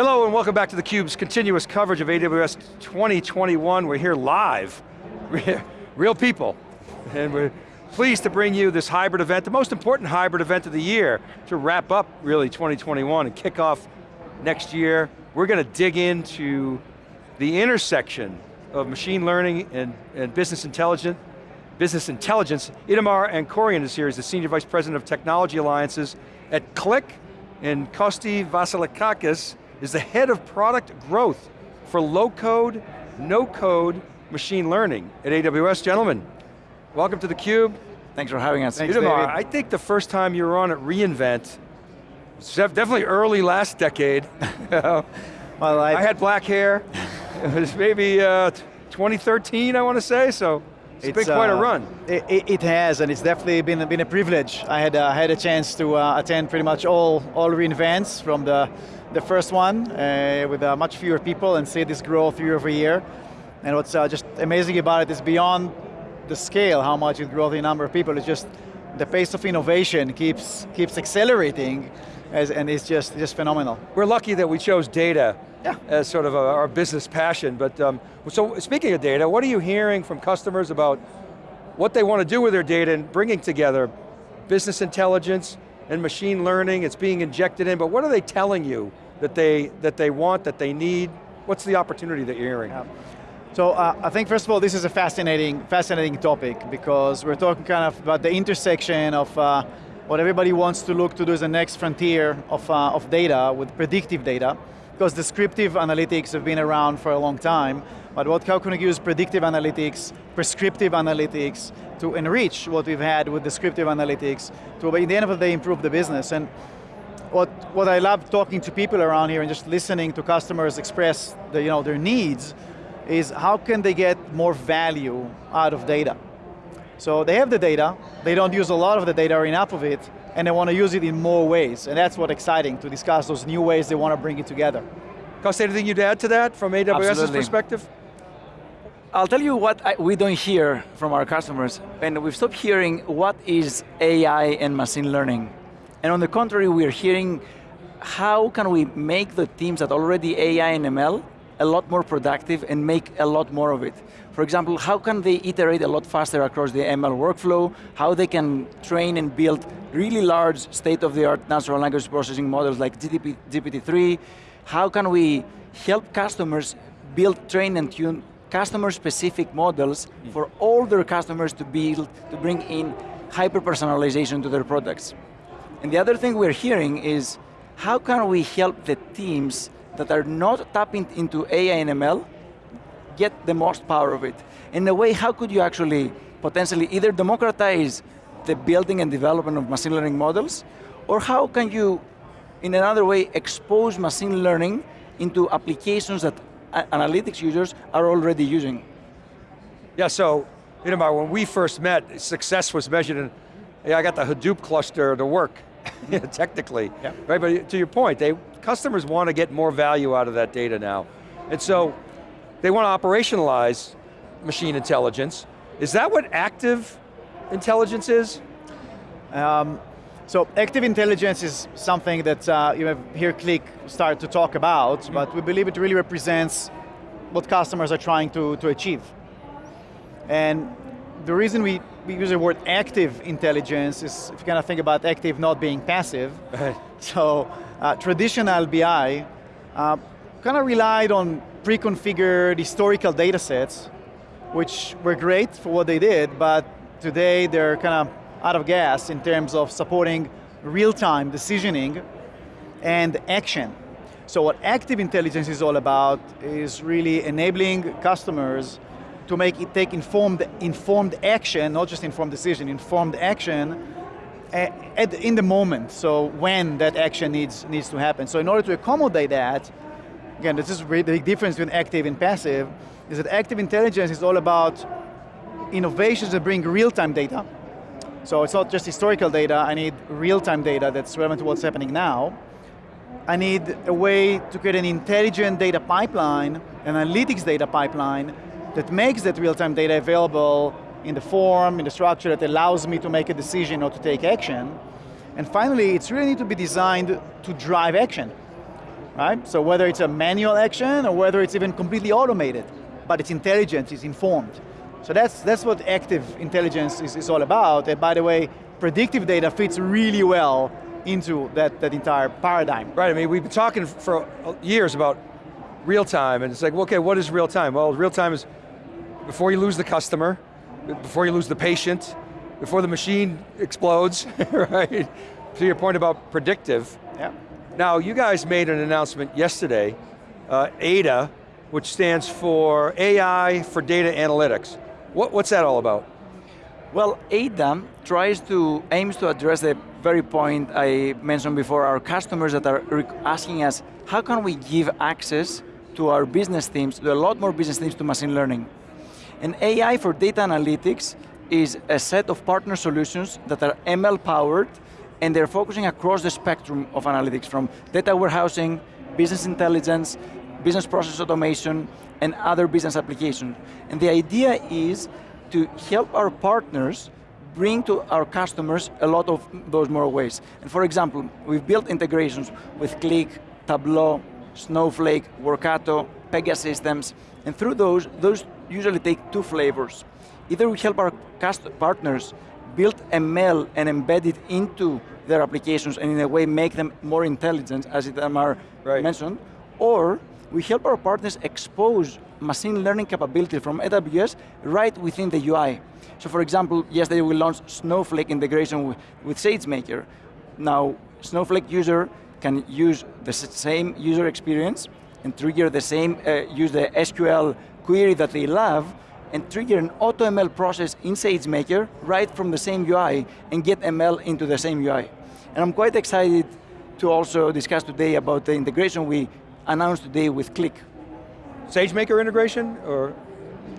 Hello and welcome back to theCUBE's continuous coverage of AWS 2021. We're here live, real people. And we're pleased to bring you this hybrid event, the most important hybrid event of the year, to wrap up really 2021 and kick off next year. We're going to dig into the intersection of machine learning and, and business intelligence, business intelligence. Itamar Ankorion is here, he's the Senior Vice President of Technology Alliances at Qlik, and Kosti Vasilikakis is the head of product growth for low code, no code machine learning at AWS. Gentlemen, welcome to theCUBE. Thanks for having us. Thanks, Itamar, I think the first time you were on at reInvent, definitely early last decade. well, I, I, had black hair. it was maybe uh, 2013, I want to say, so it's, it's been quite uh, a run. It, it, has, and it's definitely been, been a privilege. I had, uh, had a chance to uh, attend pretty much all, all reInvents from the the first one uh, with uh, much fewer people and see this growth year over year. And what's uh, just amazing about it is beyond the scale, how much it grows the number of people, it's just the pace of innovation keeps, keeps accelerating as, and it's just, just phenomenal. We're lucky that we chose data yeah. as sort of a, our business passion, but um, so speaking of data, what are you hearing from customers about what they want to do with their data and bringing together business intelligence, and machine learning, it's being injected in, but what are they telling you that they, that they want, that they need? What's the opportunity that you're hearing? Yeah. So uh, I think first of all, this is a fascinating, fascinating topic because we're talking kind of about the intersection of uh, what everybody wants to look to do is the next frontier of, uh, of data with predictive data because descriptive analytics have been around for a long time, but what, how can we use predictive analytics, prescriptive analytics, to enrich what we've had with descriptive analytics, to in the end of the day improve the business. And what, what I love talking to people around here and just listening to customers express the, you know, their needs is how can they get more value out of data? So they have the data, they don't use a lot of the data or enough of it, and they want to use it in more ways, and that's what's exciting, to discuss those new ways they want to bring it together. Cost, anything you'd add to that from AWS's Absolutely. perspective? I'll tell you what I, we don't hear from our customers, and we've stopped hearing what is AI and machine learning. And on the contrary, we're hearing how can we make the teams that already AI and ML a lot more productive and make a lot more of it. For example, how can they iterate a lot faster across the ML workflow, how they can train and build really large state-of-the-art natural language processing models like GTP, GPT-3, how can we help customers build, train, and tune customer-specific models for all their customers to build, to bring in hyper-personalization to their products. And the other thing we're hearing is, how can we help the teams that are not tapping into AI and ML get the most power of it? In a way, how could you actually potentially either democratize the building and development of machine learning models, or how can you, in another way, expose machine learning into applications that analytics users are already using. Yeah, so, Itamar, when we first met, success was measured in, yeah, I got the Hadoop cluster to work, technically. Yeah. Right, but to your point, they customers want to get more value out of that data now. And so, they want to operationalize machine intelligence. Is that what active intelligence is? Um, so active intelligence is something that uh, you have here Qlik start to talk about, mm -hmm. but we believe it really represents what customers are trying to, to achieve. And the reason we, we use the word active intelligence is, if you kind of think about active not being passive, so uh, traditional BI uh, kind of relied on pre-configured historical data sets, which were great for what they did, but today they're kind of out of gas in terms of supporting real-time decisioning and action. So what active intelligence is all about is really enabling customers to make it take informed, informed action, not just informed decision, informed action eh, at, in the moment, so when that action needs, needs to happen. So in order to accommodate that, again, this is really the big difference between active and passive, is that active intelligence is all about innovations that bring real-time data, so it's not just historical data, I need real-time data that's relevant to what's happening now. I need a way to create an intelligent data pipeline, an analytics data pipeline, that makes that real-time data available in the form, in the structure that allows me to make a decision or to take action. And finally, it's really need to be designed to drive action. right? So whether it's a manual action or whether it's even completely automated, but it's intelligent, it's informed. So that's, that's what active intelligence is, is all about. And by the way, predictive data fits really well into that, that entire paradigm. Right, I mean, we've been talking for years about real time, and it's like, okay, what is real time? Well, real time is before you lose the customer, before you lose the patient, before the machine explodes, right? To your point about predictive. Yeah. Now, you guys made an announcement yesterday, uh, ADA, which stands for AI for Data Analytics. What, what's that all about? Well, ADA tries to, aims to address the very point I mentioned before, our customers that are asking us, how can we give access to our business teams, to a lot more business teams to machine learning? And AI for data analytics is a set of partner solutions that are ML powered and they're focusing across the spectrum of analytics from data warehousing, business intelligence, business process automation, and other business applications. And the idea is to help our partners bring to our customers a lot of those more ways. And for example, we've built integrations with Qlik, Tableau, Snowflake, Workato, Pegasystems, and through those, those usually take two flavors. Either we help our partners build ML and embed it into their applications and in a way make them more intelligent, as Itamar right. mentioned, or we help our partners expose machine learning capability from AWS right within the UI. So for example, yesterday we launched Snowflake integration with, with SageMaker. Now, Snowflake user can use the same user experience and trigger the same, uh, use the SQL query that they love, and trigger an AutoML process in SageMaker right from the same UI and get ML into the same UI. And I'm quite excited to also discuss today about the integration we announced today with Qlik. SageMaker integration, or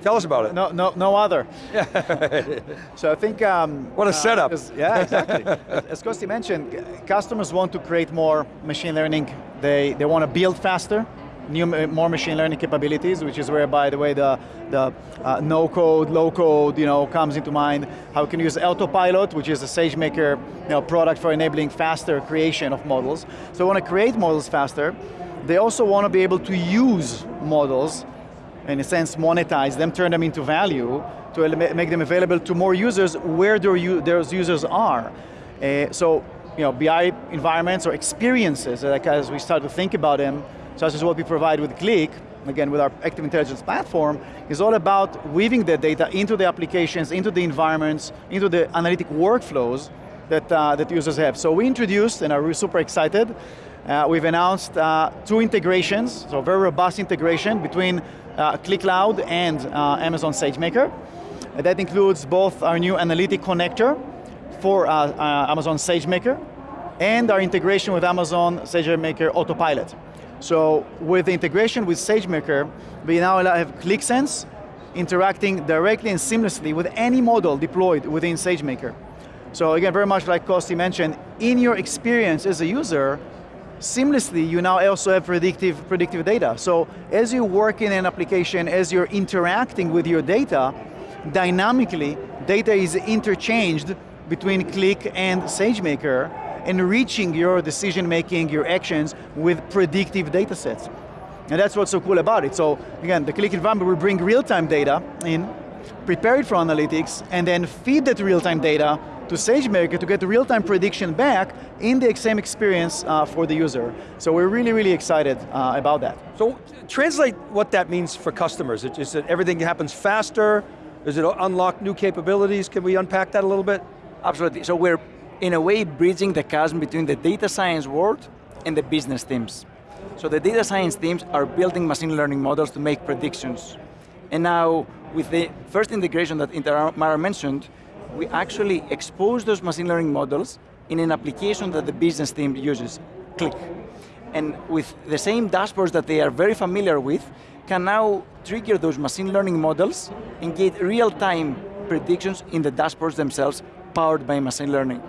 tell us about it. No, no, no other. so I think... Um, what a setup. Uh, yeah, exactly. as Kosti mentioned, customers want to create more machine learning. They, they want to build faster, new, more machine learning capabilities, which is where, by the way, the, the uh, no code, low code, you know, comes into mind. How we can use Autopilot, which is a SageMaker you know, product for enabling faster creation of models. So want to create models faster. They also want to be able to use models, in a sense monetize them, turn them into value, to make them available to more users where those users are. Uh, so, you know, BI environments or experiences, like as we start to think about them, such as what we provide with Qlik, again with our Active Intelligence platform, is all about weaving the data into the applications, into the environments, into the analytic workflows that, uh, that users have. So we introduced, and are super excited, uh, we've announced uh, two integrations, so very robust integration between uh, Qlik Cloud and uh, Amazon SageMaker. that includes both our new analytic connector for uh, Amazon SageMaker and our integration with Amazon SageMaker Autopilot. So with the integration with SageMaker, we now have Qlik Sense interacting directly and seamlessly with any model deployed within SageMaker. So again, very much like Kosti mentioned, in your experience as a user, seamlessly you now also have predictive, predictive data. So as you work in an application, as you're interacting with your data, dynamically, data is interchanged between Qlik and SageMaker, enriching your decision making, your actions with predictive data sets. And that's what's so cool about it. So again, the Qlik environment will bring real-time data in, prepare it for analytics, and then feed that real-time data to SageMaker to get the real-time prediction back in the same experience uh, for the user. So we're really, really excited uh, about that. So translate what that means for customers. Is it everything happens faster? Does it unlock new capabilities? Can we unpack that a little bit? Absolutely, so we're in a way bridging the chasm between the data science world and the business teams. So the data science teams are building machine learning models to make predictions. And now, with the first integration that Itamar mentioned, we actually expose those machine learning models in an application that the business team uses, Qlik. And with the same dashboards that they are very familiar with, can now trigger those machine learning models and get real-time predictions in the dashboards themselves powered by machine learning.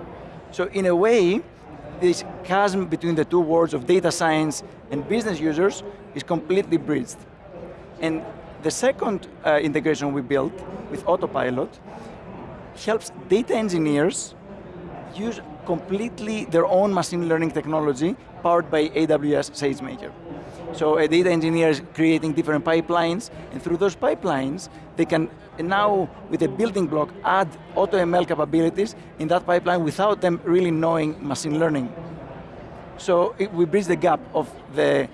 So in a way, this chasm between the two worlds of data science and business users is completely bridged. And the second uh, integration we built with Autopilot helps data engineers use completely their own machine learning technology powered by AWS SageMaker. So a data engineer is creating different pipelines, and through those pipelines, they can now, with a building block, add AutoML capabilities in that pipeline without them really knowing machine learning. So it, we bridge the gap of the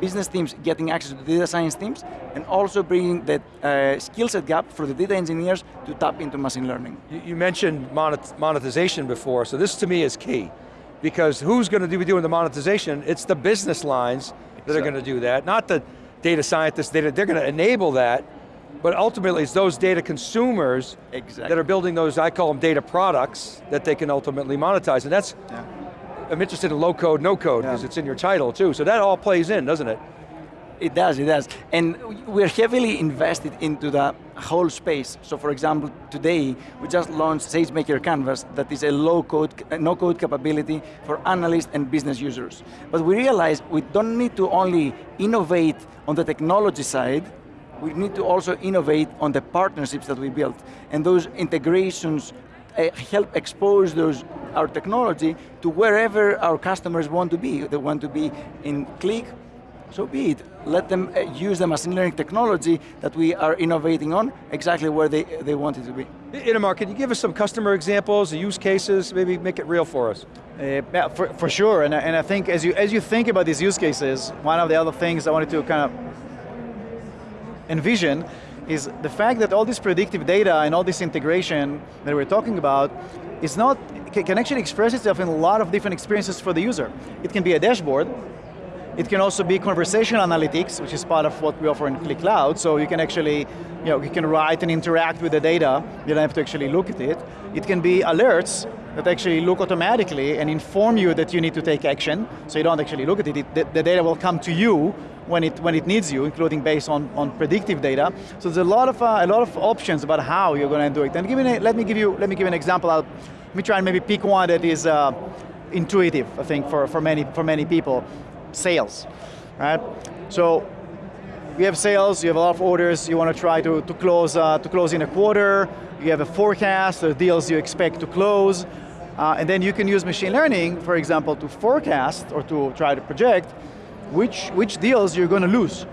business teams getting access to the data science teams, and also bringing the uh, skill set gap for the data engineers to tap into machine learning. You, you mentioned monet monetization before, so this to me is key. Because who's going to be doing the monetization? It's the business lines that are going to do that, not the data scientists, data, they're going to enable that, but ultimately it's those data consumers Exactly. that are building those, I call them data products, that they can ultimately monetize. And that's, Yeah. I'm interested in low code, no code, because Yeah. it's in your title too. So that all plays in, doesn't it? It does, it does. And we're heavily invested into the whole space. So for example, today, we just launched SageMaker Canvas that is a low-code, no-code capability for analysts and business users. But we realize we don't need to only innovate on the technology side, we need to also innovate on the partnerships that we built. And those integrations uh, help expose those, our technology to wherever our customers want to be. They want to be in Qlik, so be it. Let them uh, use the machine learning technology that we are innovating on exactly where they, they want it to be. Itamar, can you give us some customer examples, use cases, maybe make it real for us? Uh, yeah, for, for sure, and, I- and I think as you, as you think about these use cases, one of the other things I wanted to kind of envision is the fact that all this predictive data and all this integration that we're talking about is not, can actually express itself in a lot of different experiences for the user. It can be a dashboard, it can also be conversational analytics, which is part of what we offer in Qlik Cloud, so you can actually, you know, you can write and interact with the data, you don't have to actually look at it. It can be alerts that actually look automatically and inform you that you need to take action, so you don't actually look at it, it the, the data will come to you when it, when it needs you, including based on, on predictive data. So there's a lot of, uh, a lot of options about how you're going to do it. And give me, let me give you, let me give an example. I'll, let me try and maybe pick one that is uh, intuitive, I think, for, for, many, for many people. Sales, right? So you have sales, you have a lot of orders, you want to try to, to, close, uh, to close in a quarter, you have a forecast, the deals you expect to close, uh, and then you can use machine learning, for example, to forecast or to try to project which, which deals you're going to lose.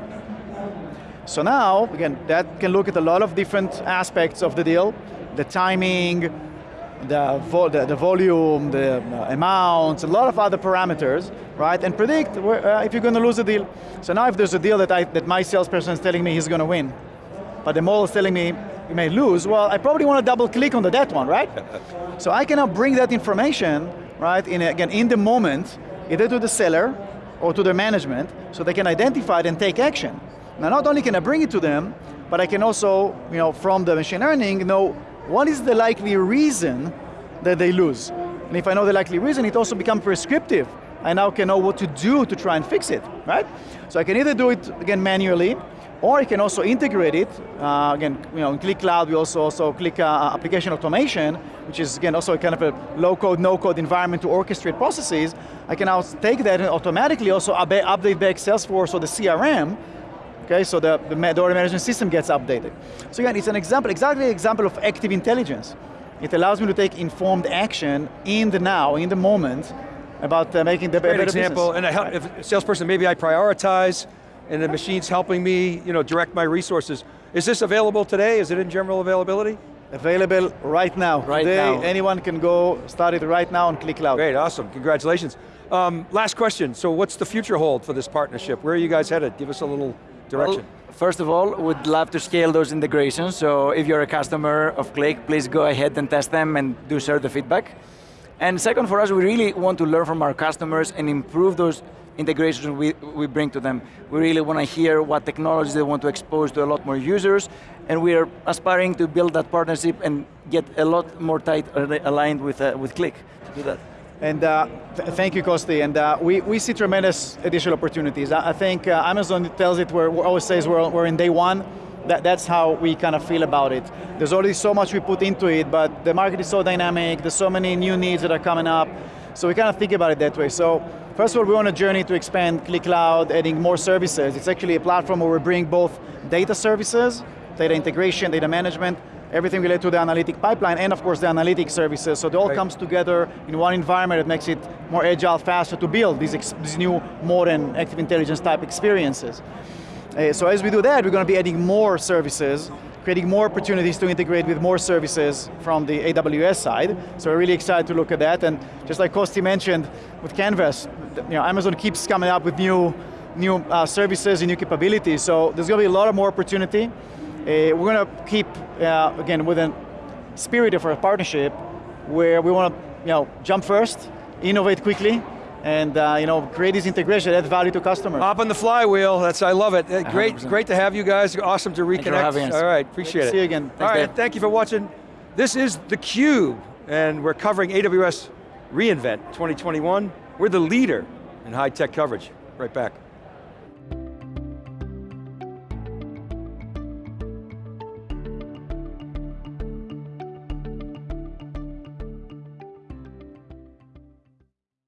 So now, again, that can look at a lot of different aspects of the deal, the timing, the, vo the, the volume, the uh, amounts, a lot of other parameters, right? And predict where, uh, if you're going to lose a deal. So now if there's a deal that, I, that my salesperson is telling me he's going to win, but the model is telling me you may lose, well, I probably want to double click on the that one, right? so I can now bring that information, right, in, again, in the moment, either to the seller or to their management, so they can identify it and take action. Now not only can I bring it to them, but I can also, you know, from the machine learning, know what is the likely reason that they lose. And if I know the likely reason, it also becomes prescriptive. I now can know what to do to try and fix it, right? So I can either do it, again, manually, or I can also integrate it. Uh, again, you know, in Qlik Cloud, we also, also Qlik uh, application automation, which is, again, also a kind of a low-code, no-code environment to orchestrate processes. I can now take that and automatically also update back Salesforce or the CRM, okay, so the, the, the order management system gets updated. So again, it's an example, exactly an example of active intelligence. It allows me to take informed action in the now, in the moment, about uh, making the Great better example, business. and I help, if a salesperson, maybe I prioritize, and the machine's helping me, you know, direct my resources. Is this available today? Is it in general availability? Available right now. Right Today, now. anyone can go start it right now on Qlik Cloud. Great, awesome, congratulations. Um, last question, so what's the future hold for this partnership? Where are you guys headed? Give us a little direction. Well, first of all, we'd love to scale those integrations, so if you're a customer of Qlik, please go ahead and test them and do share the feedback. And second, for us, we really want to learn from our customers and improve those integrations we, we bring to them. We really want to hear what technologies they want to expose to a lot more users, and we are aspiring to build that partnership and get a lot more tight aligned with, uh, with Qlik to do that. And uh, th thank you, Kosti. And uh, we, we see tremendous additional opportunities. I, I think uh, Amazon tells it, where, always says we're, we're in day one. That, that's how we kind of feel about it. There's already so much we put into it, but the market is so dynamic, there's so many new needs that are coming up, so we kind of think about it that way. So first of all, we're on a journey to expand Qlik Cloud, adding more services. It's actually a platform where we bring both data services, data integration, data management, everything related to the analytic pipeline, and of course the analytic services. So it all Right. comes together in one environment that makes it more agile, faster to build these, these new modern active intelligence type experiences. Uh, so as we do that, we're going to be adding more services, creating more opportunities to integrate with more services from the AWS side. So we're really excited to look at that. And just like Kosti mentioned with Canvas, you know, Amazon keeps coming up with new, new uh, services and new capabilities. So there's going to be a lot of more opportunity. Uh, we're going to keep, uh, again, with a spirit of our partnership, where we want to you know, jump first, innovate quickly, and uh, you know, create this integration, add value to customers. Hop on the flywheel, that's, I love it. Uh, Great, 100%. great to have you guys, awesome to reconnect. you for having us. All right, appreciate it. See you again. All Thanks, right, Dave. thank you for watching. This is theCUBE, and we're covering AWS reInvent 2021. We're the leader in high tech coverage. Right back.